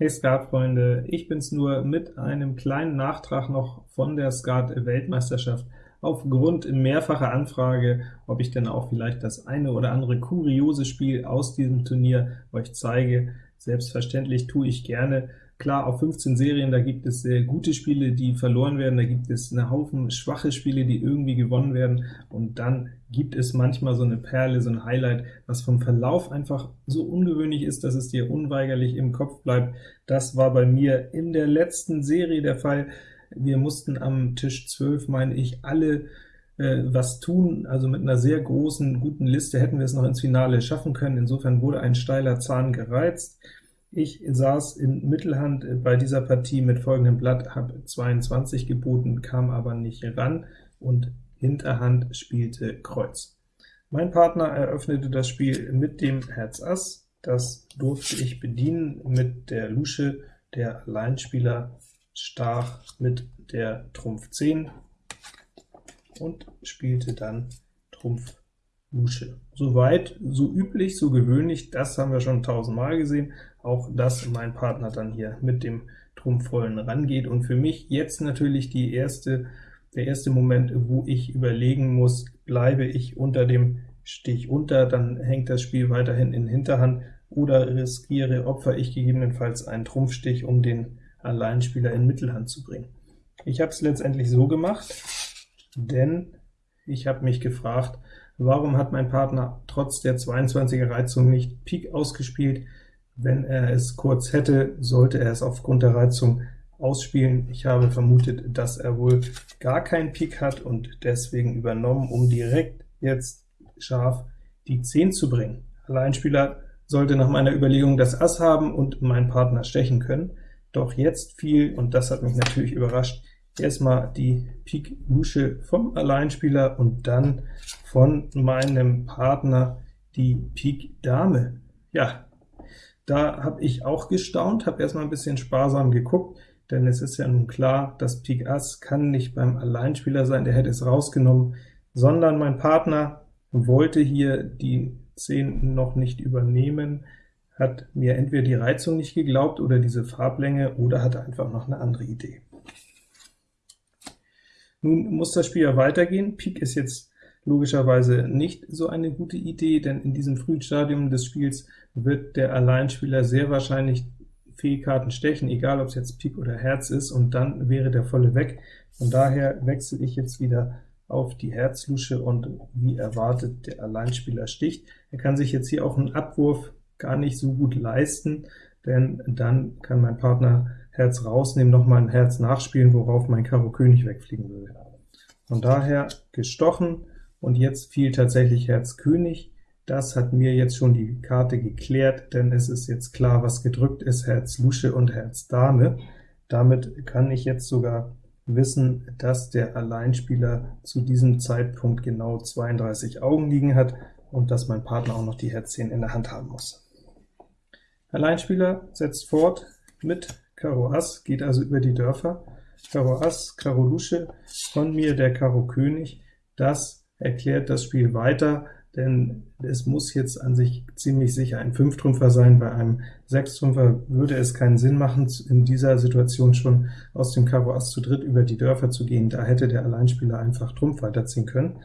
Hey Skat-Freunde, ich bin's nur mit einem kleinen Nachtrag noch von der Skat-Weltmeisterschaft. Aufgrund mehrfacher Anfrage, ob ich denn auch vielleicht das eine oder andere kuriose Spiel aus diesem Turnier euch zeige. Selbstverständlich tue ich gerne. Klar, auf 15 Serien, da gibt es sehr gute Spiele, die verloren werden, da gibt es eine Haufen schwache Spiele, die irgendwie gewonnen werden, und dann gibt es manchmal so eine Perle, so ein Highlight, was vom Verlauf einfach so ungewöhnlich ist, dass es dir unweigerlich im Kopf bleibt. Das war bei mir in der letzten Serie der Fall. Wir mussten am Tisch 12, meine ich, alle äh, was tun, also mit einer sehr großen, guten Liste hätten wir es noch ins Finale schaffen können. Insofern wurde ein steiler Zahn gereizt. Ich saß in Mittelhand bei dieser Partie mit folgendem Blatt, habe 22 geboten, kam aber nicht ran, und Hinterhand spielte Kreuz. Mein Partner eröffnete das Spiel mit dem Herz Ass, das durfte ich bedienen mit der Lusche, der Alleinspieler stach mit der Trumpf 10 und spielte dann Trumpf Lusche. Soweit, so üblich, so gewöhnlich, das haben wir schon tausendmal gesehen, auch dass mein Partner dann hier mit dem Trumpfvollen rangeht, und für mich jetzt natürlich die erste, der erste Moment, wo ich überlegen muss, bleibe ich unter dem Stich unter, dann hängt das Spiel weiterhin in Hinterhand, oder riskiere, opfer ich gegebenenfalls einen Trumpfstich, um den Alleinspieler in Mittelhand zu bringen. Ich habe es letztendlich so gemacht, denn ich habe mich gefragt, Warum hat mein Partner trotz der 22er Reizung nicht Pik ausgespielt? Wenn er es kurz hätte, sollte er es aufgrund der Reizung ausspielen. Ich habe vermutet, dass er wohl gar keinen Pik hat und deswegen übernommen, um direkt jetzt scharf die 10 zu bringen. Alleinspieler sollte nach meiner Überlegung das Ass haben und mein Partner stechen können. Doch jetzt fiel, und das hat mich natürlich überrascht, erstmal die Pik Lusche vom Alleinspieler und dann von meinem Partner die Pik Dame. Ja, da habe ich auch gestaunt, habe erstmal ein bisschen sparsam geguckt, denn es ist ja nun klar, das Pik Ass kann nicht beim Alleinspieler sein, der hätte es rausgenommen, sondern mein Partner wollte hier die 10 noch nicht übernehmen, hat mir entweder die Reizung nicht geglaubt oder diese Farblänge, oder hat einfach noch eine andere Idee. Nun muss das Spiel ja weitergehen. Pik ist jetzt logischerweise nicht so eine gute Idee, denn in diesem frühen Stadium des Spiels wird der Alleinspieler sehr wahrscheinlich Fehlkarten stechen, egal ob es jetzt Pik oder Herz ist, und dann wäre der volle weg. Von daher wechsle ich jetzt wieder auf die Herzlusche, und wie erwartet, der Alleinspieler sticht. Er kann sich jetzt hier auch einen Abwurf gar nicht so gut leisten, denn dann kann mein Partner Herz rausnehmen, nochmal ein Herz nachspielen, worauf mein Karo König wegfliegen würde. Von daher gestochen, und jetzt fiel tatsächlich Herz König. Das hat mir jetzt schon die Karte geklärt, denn es ist jetzt klar, was gedrückt ist, Herz Lusche und Herz Dame. Damit kann ich jetzt sogar wissen, dass der Alleinspieler zu diesem Zeitpunkt genau 32 Augen liegen hat und dass mein Partner auch noch die Herz 10 in der Hand haben muss. Alleinspieler setzt fort mit Karo Ass, geht also über die Dörfer. Karo Ass, Karo Lusche, von mir der Karo König. Das erklärt das Spiel weiter, denn es muss jetzt an sich ziemlich sicher ein Fünftrümpfer sein. Bei einem Sechstrümpfer würde es keinen Sinn machen, in dieser Situation schon aus dem Karo Ass zu dritt über die Dörfer zu gehen. Da hätte der Alleinspieler einfach Trumpf weiterziehen können.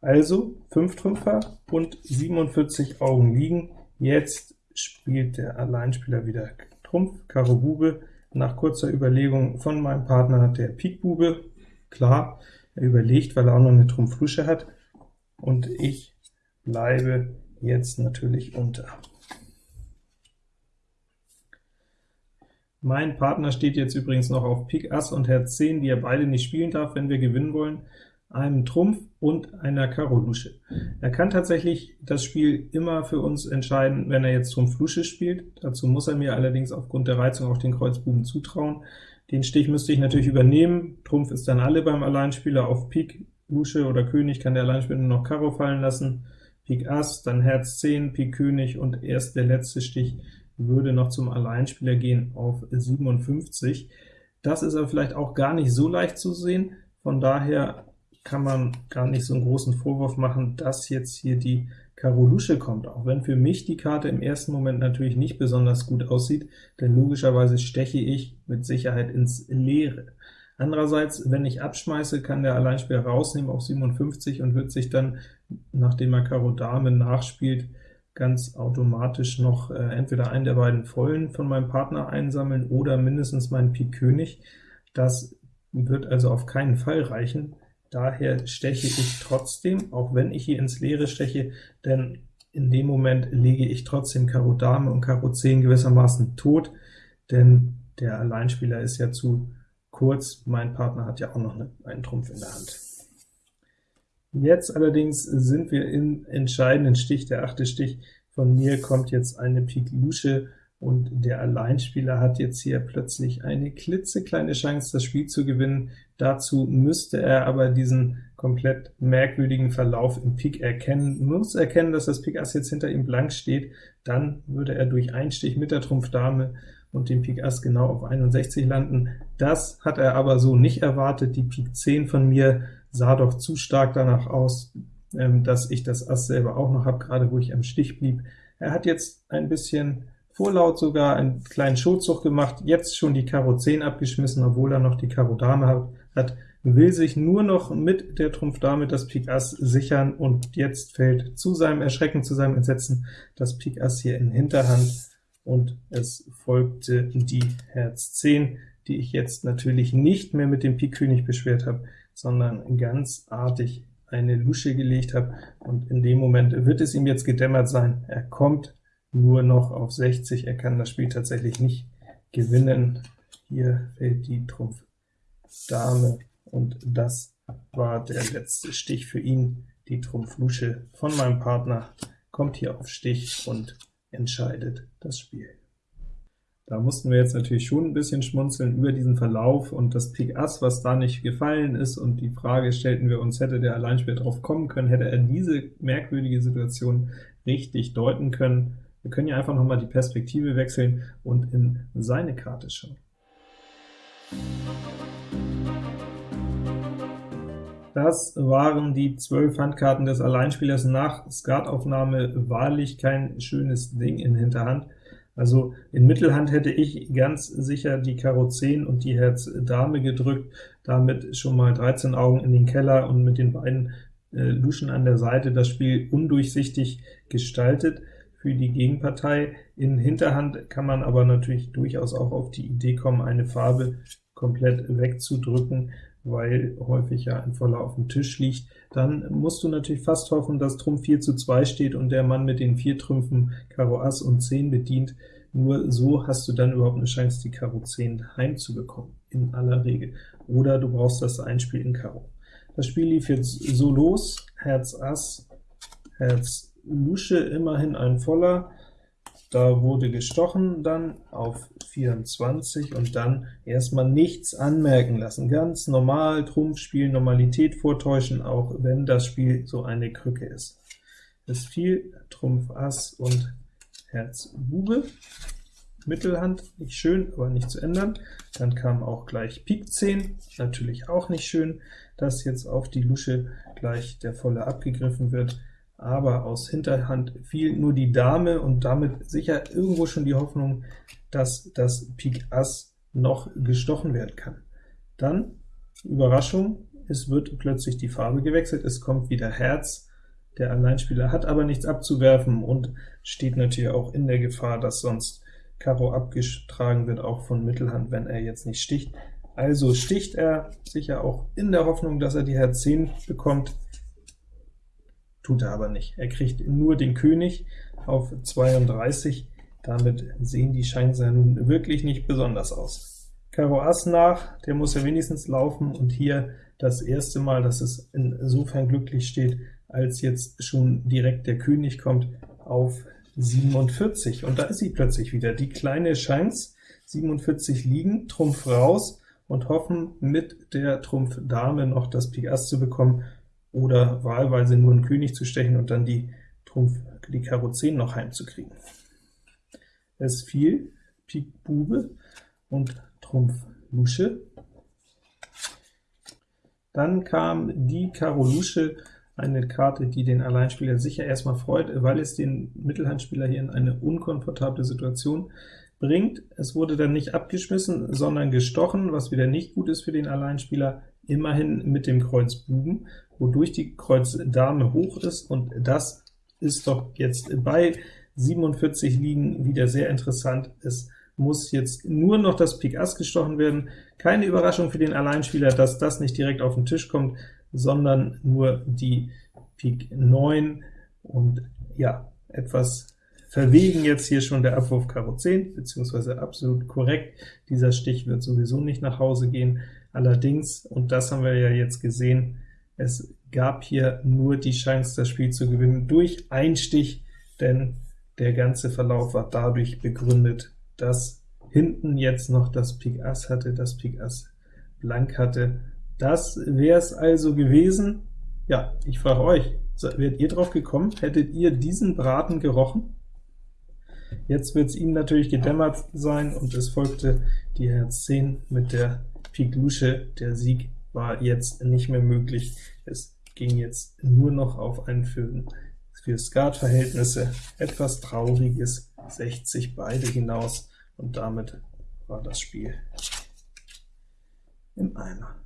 Also Fünftrümpfer und 47 Augen liegen. Jetzt spielt der Alleinspieler wieder Trumpf, Karo Bube, nach kurzer Überlegung von meinem Partner der Pik Bube. Klar, er überlegt, weil er auch noch eine Trumpf-Lusche hat, und ich bleibe jetzt natürlich unter. Mein Partner steht jetzt übrigens noch auf Pik Ass und Herz 10, die er beide nicht spielen darf, wenn wir gewinnen wollen einem Trumpf und einer Karo Lusche. Er kann tatsächlich das Spiel immer für uns entscheiden, wenn er jetzt Trumpf Lusche spielt. Dazu muss er mir allerdings aufgrund der Reizung auch den Kreuzbuben zutrauen. Den Stich müsste ich natürlich übernehmen. Trumpf ist dann alle beim Alleinspieler. Auf Pik, Lusche oder König kann der Alleinspieler nur noch Karo fallen lassen. Pik Ass, dann Herz 10, Pik König und erst der letzte Stich würde noch zum Alleinspieler gehen auf 57. Das ist aber vielleicht auch gar nicht so leicht zu sehen, von daher kann man gar nicht so einen großen Vorwurf machen, dass jetzt hier die Karo Lusche kommt, auch wenn für mich die Karte im ersten Moment natürlich nicht besonders gut aussieht, denn logischerweise steche ich mit Sicherheit ins Leere. Andererseits, wenn ich abschmeiße, kann der Alleinspieler rausnehmen auf 57 und wird sich dann, nachdem er Karo Dame nachspielt, ganz automatisch noch äh, entweder einen der beiden Vollen von meinem Partner einsammeln oder mindestens meinen Pik König. Das wird also auf keinen Fall reichen. Daher steche ich trotzdem, auch wenn ich hier ins Leere steche, denn in dem Moment lege ich trotzdem Karo Dame und Karo 10 gewissermaßen tot, denn der Alleinspieler ist ja zu kurz, mein Partner hat ja auch noch einen Trumpf in der Hand. Jetzt allerdings sind wir im entscheidenden Stich, der achte Stich. Von mir kommt jetzt eine Pik Lusche, und der Alleinspieler hat jetzt hier plötzlich eine klitzekleine Chance, das Spiel zu gewinnen. Dazu müsste er aber diesen komplett merkwürdigen Verlauf im Pik erkennen, muss erkennen, dass das Pik Ass jetzt hinter ihm blank steht, dann würde er durch Einstich mit der Trumpf Dame und dem Pik Ass genau auf 61 landen. Das hat er aber so nicht erwartet. Die Pik 10 von mir sah doch zu stark danach aus, ähm, dass ich das Ass selber auch noch habe, gerade wo ich am Stich blieb. Er hat jetzt ein bisschen vorlaut sogar einen kleinen Schulzug gemacht, jetzt schon die Karo 10 abgeschmissen, obwohl er noch die Karo Dame hat, will sich nur noch mit der Trumpf Dame das Pik Ass sichern, und jetzt fällt zu seinem Erschrecken, zu seinem Entsetzen das Pik Ass hier in Hinterhand, und es folgte die Herz 10, die ich jetzt natürlich nicht mehr mit dem Pik König beschwert habe, sondern ganz artig eine Lusche gelegt habe, und in dem Moment wird es ihm jetzt gedämmert sein, er kommt nur noch auf 60, er kann das Spiel tatsächlich nicht gewinnen. Hier fällt die Trumpf Dame, und das war der letzte Stich für ihn. Die Trumpf Lusche von meinem Partner kommt hier auf Stich und entscheidet das Spiel. Da mussten wir jetzt natürlich schon ein bisschen schmunzeln über diesen Verlauf und das Pik Ass, was da nicht gefallen ist, und die Frage stellten wir uns, hätte der Alleinspieler drauf kommen können, hätte er diese merkwürdige Situation richtig deuten können. Wir können ja einfach noch mal die Perspektive wechseln und in seine Karte schauen. Das waren die zwölf Handkarten des Alleinspielers nach Skataufnahme, wahrlich kein schönes Ding in Hinterhand. Also in Mittelhand hätte ich ganz sicher die Karo 10 und die Herz Dame gedrückt, damit schon mal 13 Augen in den Keller und mit den beiden äh, Luschen an der Seite das Spiel undurchsichtig gestaltet für die Gegenpartei. In Hinterhand kann man aber natürlich durchaus auch auf die Idee kommen, eine Farbe komplett wegzudrücken weil häufig ja ein Voller auf dem Tisch liegt, dann musst du natürlich fast hoffen, dass Trumpf 4 zu 2 steht und der Mann mit den vier Trümpfen Karo Ass und 10 bedient. Nur so hast du dann überhaupt eine Chance, die Karo 10 heimzubekommen, in aller Regel. Oder du brauchst das Einspiel in Karo. Das Spiel lief jetzt so los, Herz Ass, Herz Lusche, immerhin ein Voller, da wurde gestochen dann auf 24 und dann erstmal nichts anmerken lassen. Ganz normal Trumpf spielen, Normalität vortäuschen, auch wenn das Spiel so eine Krücke ist. Es fiel Trumpf Ass und Herz Bube. Mittelhand, nicht schön, aber nicht zu ändern. Dann kam auch gleich Pik 10, natürlich auch nicht schön, dass jetzt auf die Lusche gleich der Volle abgegriffen wird aber aus Hinterhand fiel nur die Dame und damit sicher irgendwo schon die Hoffnung, dass das Pik Ass noch gestochen werden kann. Dann, Überraschung, es wird plötzlich die Farbe gewechselt, es kommt wieder Herz, der Alleinspieler hat aber nichts abzuwerfen und steht natürlich auch in der Gefahr, dass sonst Karo abgetragen wird, auch von Mittelhand, wenn er jetzt nicht sticht. Also sticht er, sicher auch in der Hoffnung, dass er die Herz 10 bekommt, tut er aber nicht. Er kriegt nur den König auf 32, damit sehen die Chancen ja nun wirklich nicht besonders aus. Karo Ass nach, der muss ja wenigstens laufen, und hier das erste Mal, dass es insofern glücklich steht, als jetzt schon direkt der König kommt auf 47, und da ist sie plötzlich wieder, die kleine Chance, 47 liegen, Trumpf raus, und hoffen, mit der Trumpf Dame noch das Pik Ass zu bekommen, oder wahlweise nur einen König zu stechen und dann die Trumpf, die Karo 10 noch heimzukriegen. Es fiel Pik Bube und Trumpf Lusche. Dann kam die Karo Lusche, eine Karte, die den Alleinspieler sicher erstmal freut, weil es den Mittelhandspieler hier in eine unkomfortable Situation bringt. Es wurde dann nicht abgeschmissen, sondern gestochen, was wieder nicht gut ist für den Alleinspieler, immerhin mit dem Kreuz Buben, wodurch die Kreuz Dame hoch ist, und das ist doch jetzt bei 47 Liegen wieder sehr interessant. Es muss jetzt nur noch das Pik Ass gestochen werden. Keine Überraschung für den Alleinspieler, dass das nicht direkt auf den Tisch kommt, sondern nur die Pik 9, und ja, etwas verwegen jetzt hier schon der Abwurf Karo 10, beziehungsweise absolut korrekt. Dieser Stich wird sowieso nicht nach Hause gehen. Allerdings, und das haben wir ja jetzt gesehen, es gab hier nur die Chance, das Spiel zu gewinnen durch Einstich, denn der ganze Verlauf war dadurch begründet, dass hinten jetzt noch das Pik Ass hatte, das Pik Ass blank hatte. Das wäre es also gewesen. Ja, ich frage euch, wärt ihr drauf gekommen? Hättet ihr diesen Braten gerochen? Jetzt wird es ihm natürlich gedämmert sein, und es folgte die Herz 10 mit der Pik Lusche. Der Sieg war jetzt nicht mehr möglich. Es ging jetzt nur noch auf ein für, für Skat-Verhältnisse etwas trauriges 60 beide hinaus, und damit war das Spiel im Eimer.